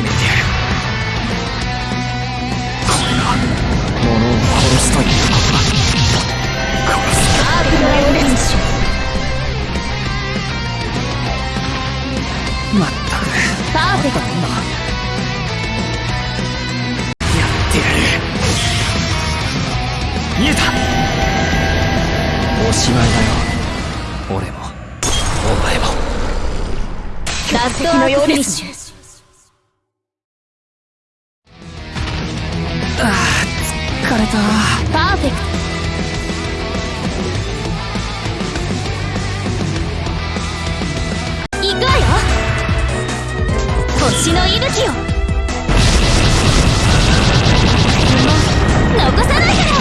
決めてやる。これが物を殺すということだ。殺すアークドライブフィニッシュまったくパーフェクト今やってやる。見えたおしまいだよ俺もお前もラストアークフィニッシュ星の息吹よ残さないから。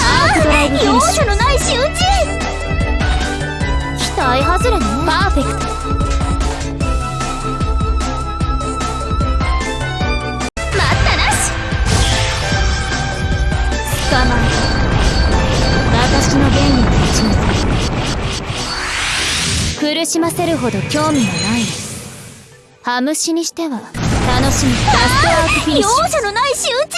ああ容赦のない仕打ち期待外れね。パーフェクト。待ったな苦しませるほど興味がないハムシにしては楽しみラストアークフィニッシュ容赦のない仕打ち。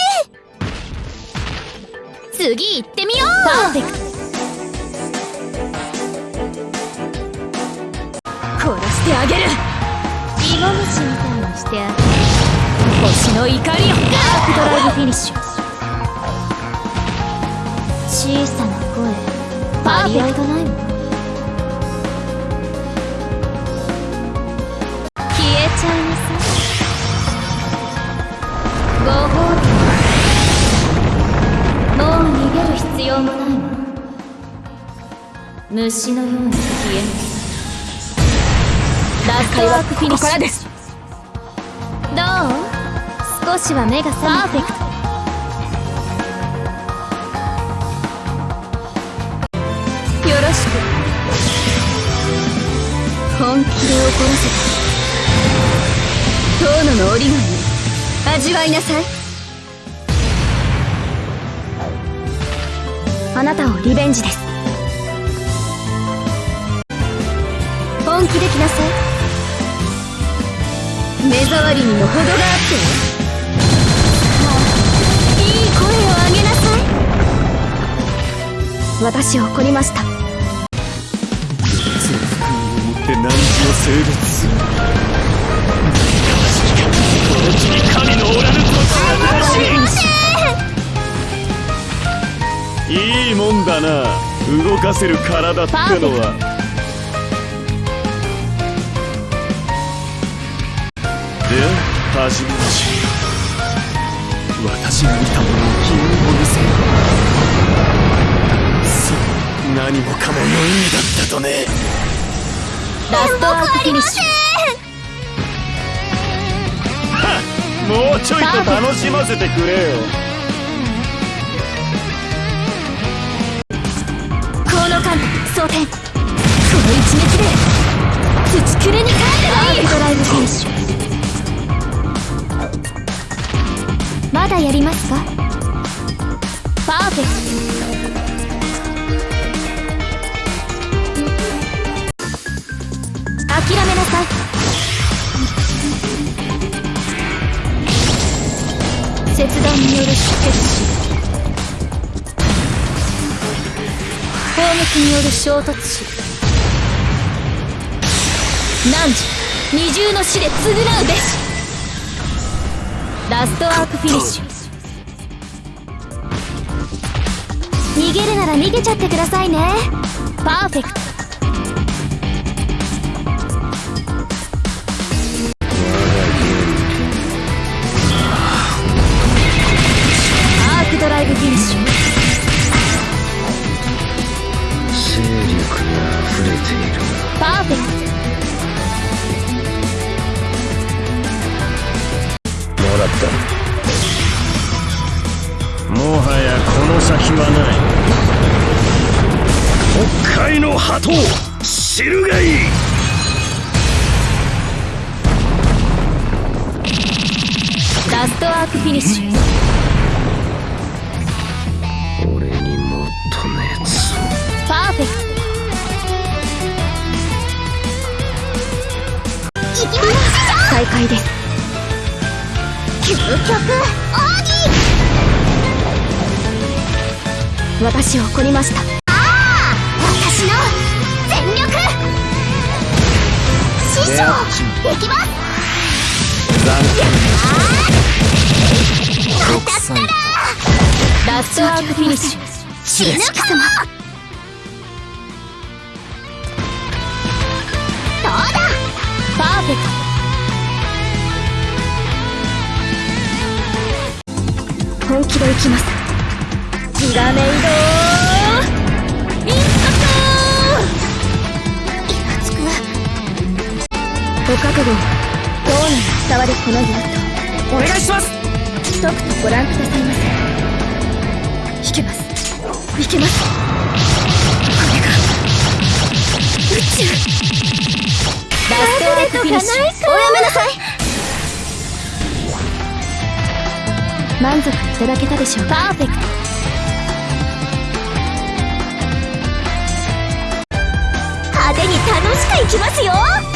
次行ってみよう。パーフェクト。殺してあげる。イモムシみたいにしてあげる。星の怒りを。ダークドライブフィニッシュ。小さな声。張り合いがないもん虫のように消えなさいラストワークフィニッシュです。どう？少しは目が覚めパーフェクトよろしく。本気で怒らせた遠野の折り紙味わいなさい。あなたをリベンジです。本気で来なさい目障りにも程があっていい声を上げなさい。私怒りました。痛福によって何を性別するこの地に神のおらぬ土地がいいもんだな。動かせる体ってのは始めましょう私が見たものを君にも見せるそう何もかも無意味だったとね。ラストアークフィニッシもうちょいと楽しませてくれよ。ュこの間装填この一撃で土くれに帰ってない。ドライブフィニッシュまだやりますか？パーフェクト。諦めなさい。切断による出血死。砲撃による衝突死。汝二重の死で償うべし。ラストアークフィニッシュ。逃げるなら逃げちゃってくださいね。パーフェクト。った。もはやこの先はない。北海の鳩知るがいい。ラストアークフィニッシュ。俺にもっと熱。をパーフェクト。行きましょう。再開です私を怒りました。ああ私の全力師匠できます残ま6歳ラストアークフィニッシュ死ぬかもどうだパーフェクト本気でいきますひらめいろインパクトイラつくご覚悟どうなら伝わるこのヨットお願いしますとくとご覧くださいませ引けますいけますこれが宇宙ラストアークフィニッシュおやめなさい満足いただけたでしょうパーフェクト行きますよ。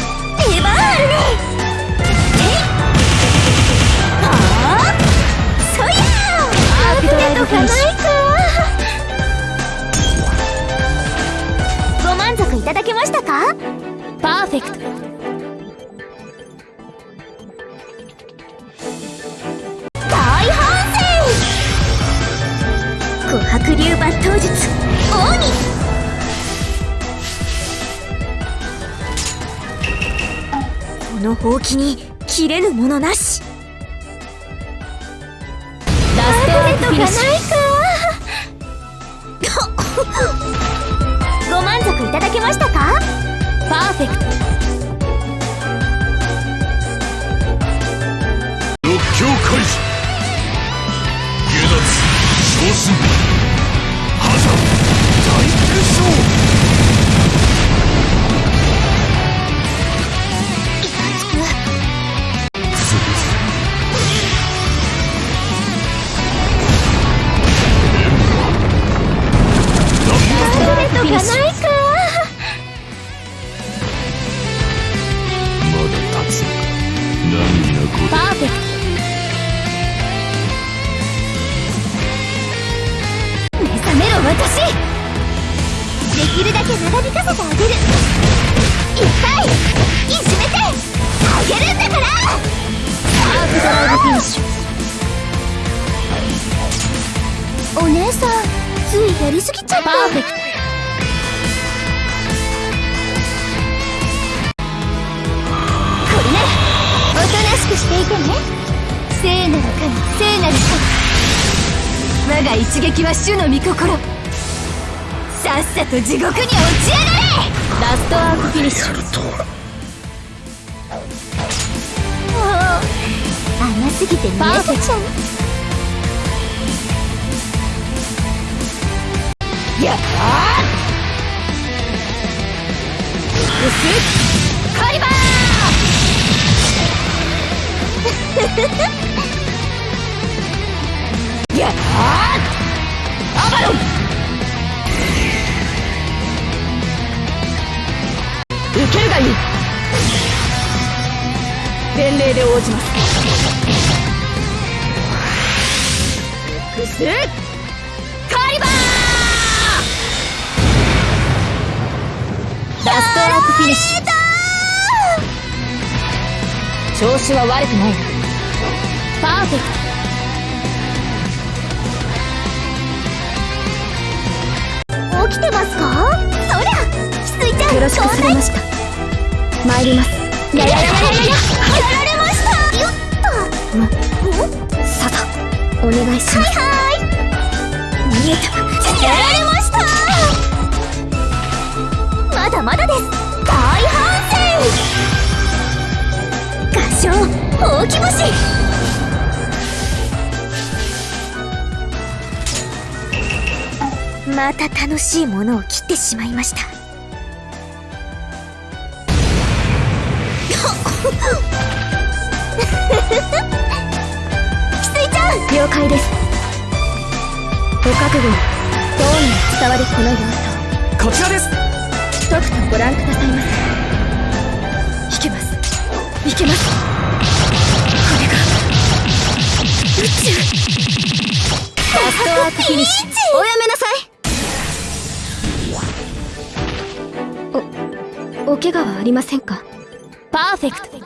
ほうきに切れぬものなし。ラストアフィニッシュ。ご満足いただけましたか？パーフェクト。六強開示下脱。昇進お姉さんついやりすぎちゃった。これねおとなしくしていてね。聖なる神聖なる神。我が一撃は主の御心。さっさと地獄に落ちやがれ。ラストアークフィニッシュ甘すぎて見えせちゃうやあうすカリバー。やあアバロン。受けるがいい。伝令で応じますクスカリバーラストアークフィニッシュ調子は悪くないパーフェクト起きてますかそりゃ翡翠ちゃんよろしくされました参ります。またたやられましたまだまだです大反省合唱ほうき星また楽しいものを切ってしまいました。了解です。ご覚悟どうにも伝わるこの用こちらです。途とくとご覧くださいませ。いけます。いけますこれが。ラストワークフィニッシュ。おやめなさい。おお怪我はありませんか？パーフェクト